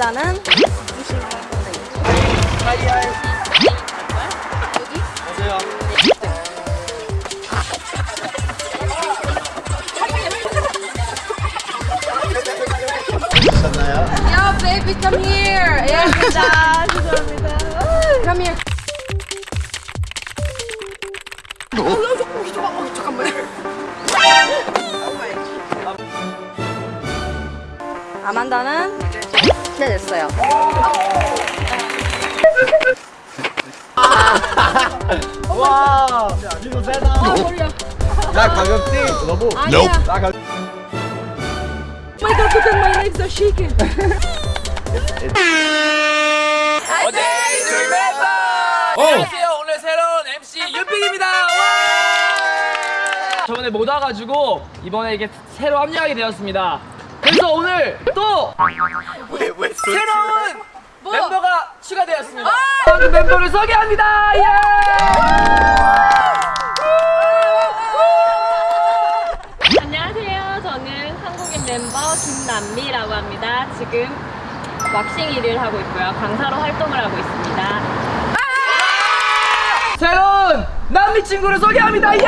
마르셀라는 야, baby, come here. 야, 진짜. 죄송합니다. Come here. 아만다는 네 됐어요. 와 이거 세다 나 가볍지? 너무 아니야. 나 Oh my god, look at my legs are shaking. 안녕하세요. 오늘 새로운 MC 윤픽입니다. 와! 저번에 못 와가지고 이번에 이게 새로 합류하게 되었습니다. 그래서 오늘 또 새로운 멤버가 추가되었습니다. 그 멤버를 소개합니다. 예! 안녕하세요. 저는 한국인 멤버 김남미라고 합니다. 지금 왁싱 일을 하고 있고요. 강사로 활동을 하고 있습니다. 새로운 남미 친구를 소개합니다. 예!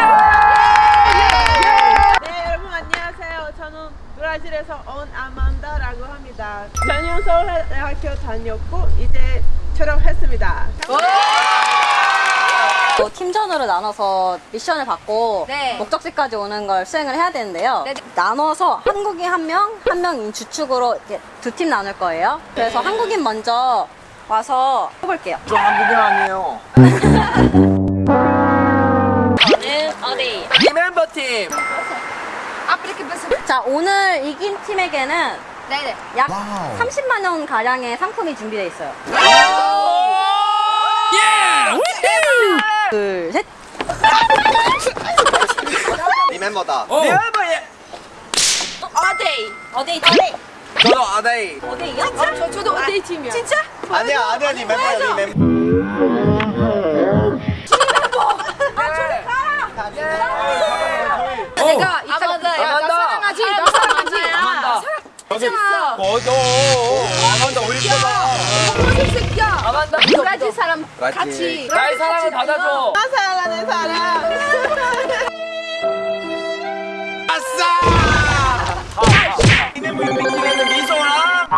네 여러분 안녕하세요. 저는 브라질에서 온 아만다라고 합니다. 작년 서울대학교 다녔고 이제 졸업했습니다. 또 팀전으로 나눠서 미션을 받고 네. 목적지까지 오는 걸 수행을 해야 되는데요. 네, 네. 나눠서 한국인 한 명, 한명 주축으로 두 팀 나눌 거예요. 그래서 한국인 먼저 와서 해볼게요. 저 한국인 아니에요 저는 어디? 이 멤버 팀. 자, 오늘 이긴 팀에게는 네네. 약 30만 원 가량의 상품이 준비되어 있어요. 예! 둘, 셋. 이 멤버다 이 멤버 예. 어데이. 어디 있지? 저도 아다이. 어디요? 저, 저도 어데이 팀이야. 진짜? 아니야 아니야 니 멤버야 니 멤버 내가 이따가 아만다. 야, 나 사랑하지. 나 사랑하지. 아만다. 하지마. 어저 아만다 우리 거다 무슨 새끼야. 아만다. 브라질 사람. 같이. 나의 사랑을 받아줘. 사랑하는 사람. 아싸! 이 멤버 팀에는 미소랑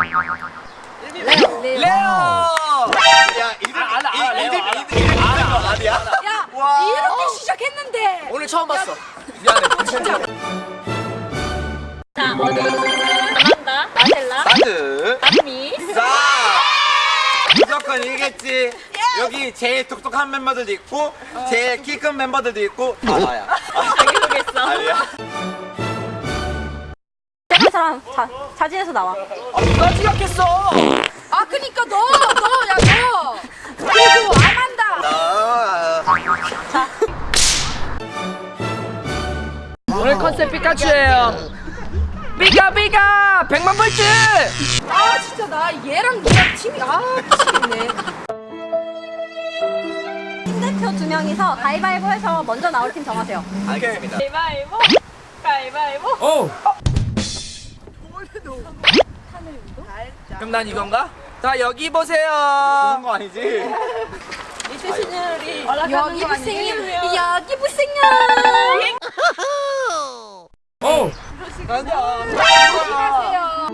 레오. 야 이름 아, 알아, 이름 레오, 알아. 이름 이름 아니야 야, 와. 이렇게 시작했는데. 오늘 처음 봤어. 미안해. 진짜. 자, 어디? 나드 남미. 자 무조건 이기겠지 여기 제일 똑똑한 멤버들도 있고 제일 키 큰 멤버들도 있고 다 나야 자기소개했어. 아니야 한 사람 자, 자진해서 나와. 아, 누가 지각했어? 아, 그니까 너, 너, 야, 너. 그리고 아만다. 나 오늘 컨셉 피카츄예요. 삐까 삐까 백만 볼트. 아, 진짜 나 얘랑 얘랑 팀이 아, 미치겠네. 팀 대표 두 명이서 가위바위보 해서 먼저 나올 팀 정하세요. 알겠습니다 가위바위보. 가위바위보. 오. 그럼 난 이건가? 자 여기 보세요. 그런 거 아니지 신율이 여기 보세요. 여기 보세요. 오. 안녕하세요.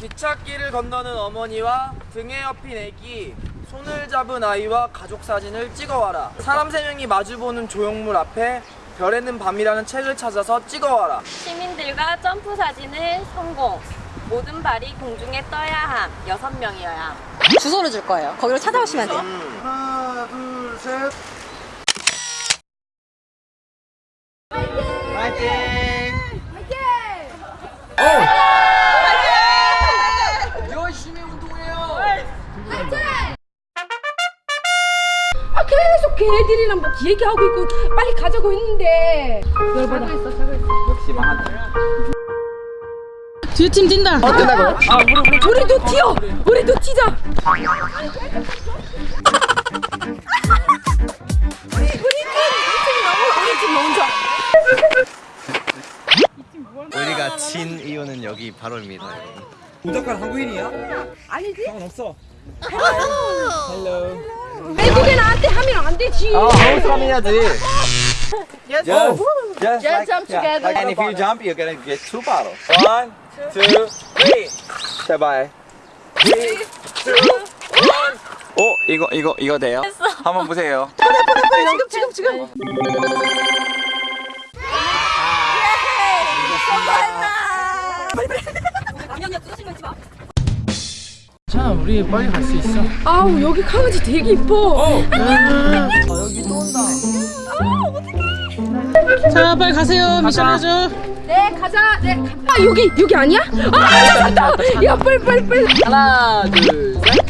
기찻길을 건너는 어머니와 등에 업힌 애기 손을 잡은 아이와 가족 사진을 찍어와라 사람 세 명이 마주보는 조형물 앞에 별에는 밤이라는 책을 찾아서 찍어와라 시민들과 점프 사진을 성공. 모든 발이 공중에 떠야 함. 여섯 명이어야 함. 주소를 줄 거예요. 거기로 찾아오시면 돼요. 하나 둘셋 파이팅 열심히 운동해요 아, 계속 걔네들이랑 뭐 얘기하고 있고 빨리 가자고 했는데. 열받아. 자고 있어, 자고 있어. 역시 망한다 아 우리 우리 우리도 튀어. 우리도 튀자. 이유는 여기 바로입니다. 무조건 한국인이야? 아니지? 상관없어. 외국인 나한테 하면 안 되지. 어, 한국 사람 해야지. Yes. Yes. Just Just jump together. Like, and if you jump, you're gonna get two bottles. One, two, three. 제발. Three, two, one. 오, 이거 이거 이거 돼요? 한번 보세요. 지금 지금 지금. 자 우리 빨리 갈 수 있어 아우 여기 강아지 되게 이뻐. 여기 또 온다 자 빨리 가세요 미션 해줘 네 가자. 네. 가- 아 여기 여기 아니야? 아 찾았다. 야 빨리 빨리 빨리. 하나 둘셋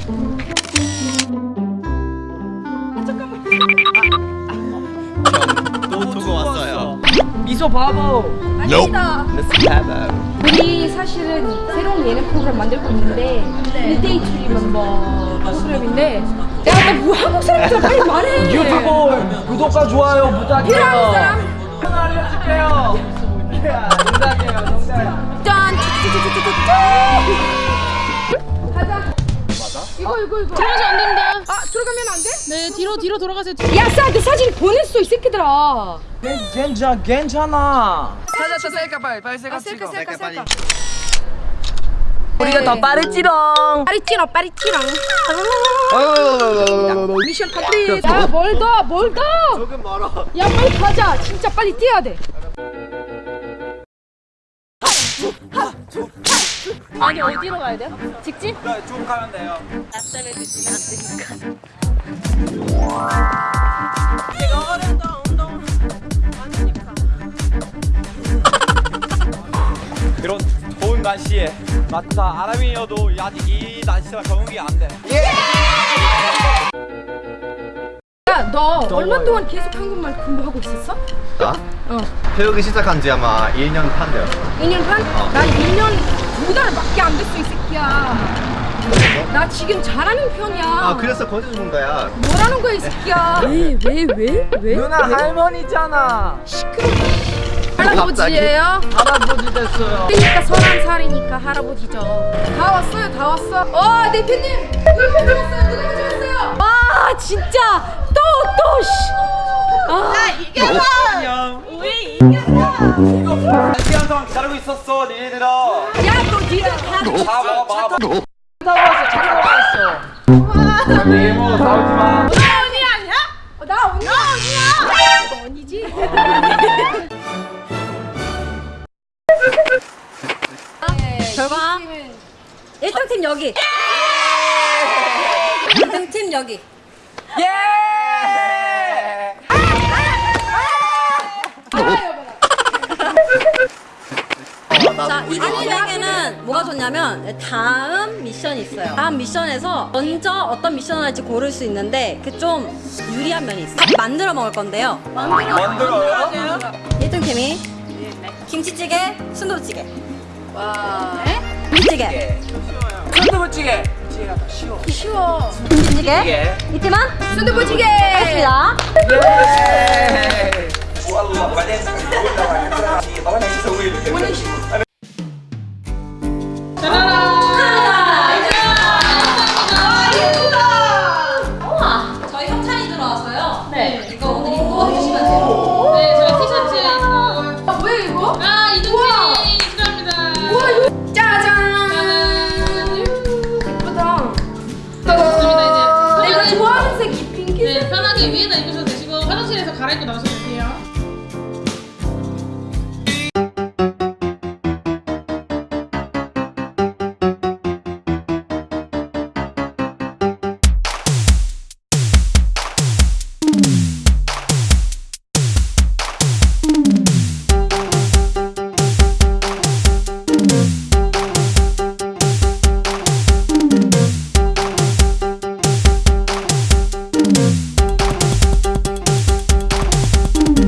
또 두고 왔어요. 미소 바보 아니다. Let's have a. 우리 사실은 새로운 예능 프로그램 만들고 있는데 1대2 추리 멤버 프로그램인데 야 나 뭐 한국 사람들 빨리 말해. 유튜브 구독과 좋아요 부탁해요 필요한 사람. 알려줄게요 농담이에요 농담 짠. 가자. 맞아? 이거 이거 이거. 들어가서 안 됩니다 아 들어가면 안 돼? 네 뒤로 뒤로 돌아가세요 야 싸한테 사진 보 새끼들아. 괜찮 괜찮아 찾았다 셀카 빨리 빨리 셀카 아 셀카 찍어 셀카 셀카. 우리가 더 빠르지롱 빨리 찍어. Mission complete. 야뭘 더? 뭘 더? 조금 멀어. 야 빨리 가자. 진짜 빨리 뛰어야 돼. 아니 어디로 가야 돼요? 직진? 네, 쭉 가면 돼요. 앞다리 드시면 안 되니까. 운동 많으니까. 이런 더운 날씨에 맞다 아람이어도 아직 이 날씨랑 적응이 안 돼. 야너 얼마 동안 계속 한국말 공부하고 있었어? 나? 어. 배우기 시작한 지 아마 1년 반 되었어. 2년 반? 난 1년 두 달밖에 안 됐어 이 새끼야. 나 지금 잘하는 편이야. 아, 그래서 거짓 준 거야. 뭐라는 거야 이 새끼야. 왜 왜 왜 왜? 누나 할머니잖아 할아버지예요? 할아버지 됐어요 그러니까 서른 살이니까 할아버지죠. 다 왔어요, 다 왔어. 어, 대표님, 누가 가져왔어요? 누가 가져왔어요? 와, 진짜 또또 씨. 아, 안녕. 우리 이겼어. 한 시간 동안 기다리고 있었어, 니네들아. 야, 너 니들 다다 먹어, 빨리 먹어, 싸우지 마. 언니 아니야? 어, 나 언니. 나 언니야. 너 언니지? 결과 1등 팀 여기. 2등 팀 여기. 예 자, 2등 팀에게는 뭐가 좋냐면 다음 미션이 있어요. 다음 미션에서 먼저 어떤 미션을 할지 고를 수 있는데 그 좀 유리한 면이 있어요. 만들어 먹을 건데요. 만들어요? 1등 팀이 김치찌개, 순두부찌개. 와. 네? 김치찌개. 순두부찌개 더 쉬워 쉬워. 김치찌개. 이 팀은 순두부찌개. 알겠습니다. 예.